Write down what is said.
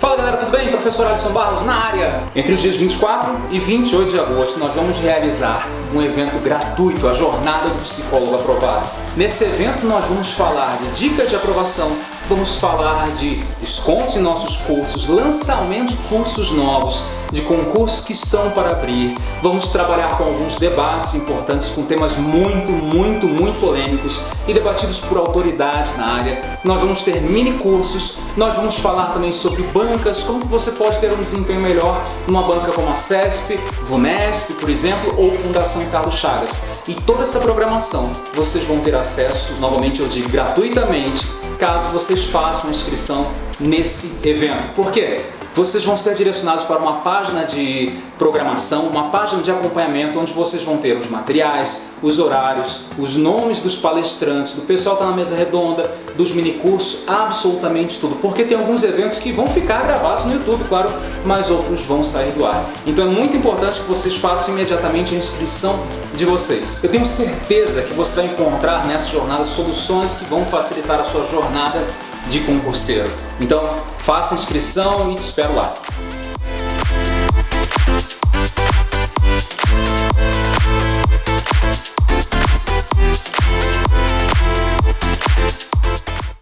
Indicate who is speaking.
Speaker 1: Fala galera, tudo bem? Professor Alisson Barros na área. Entre os dias 24 e 28 de agosto nós vamos realizar um evento gratuito, a Jornada do Psicólogo Aprovado. Nesse evento nós vamos falar de dicas de aprovação, vamos falar de descontos em nossos cursos, lançamento de cursos novos, de concursos que estão para abrir. Vamos trabalhar com alguns debates importantes com temas muito, muito, muito polêmicos e debatidos por autoridades na área. Nós vamos ter mini cursos, nós vamos falar também sobre bancas, como você pode ter um desempenho melhor numa banca como a CESP, VUNESP, por exemplo, ou Fundação Carlos Chagas. E toda essa programação vocês vão ter acesso, novamente eu digo, gratuitamente, caso vocês façam a inscrição nesse evento. Por quê? Vocês vão ser direcionados para uma página de programação, uma página de acompanhamento onde vocês vão ter os materiais, os horários, os nomes dos palestrantes, do pessoal que está na mesa redonda, dos minicursos, absolutamente tudo. Porque tem alguns eventos que vão ficar gravados no YouTube, claro, mas outros vão sair do ar. Então é muito importante que vocês façam imediatamente a inscrição de vocês. Eu tenho certeza que você vai encontrar nessa jornada soluções que vão facilitar a sua jornada de concurseiro. Então, faça inscrição e te espero lá.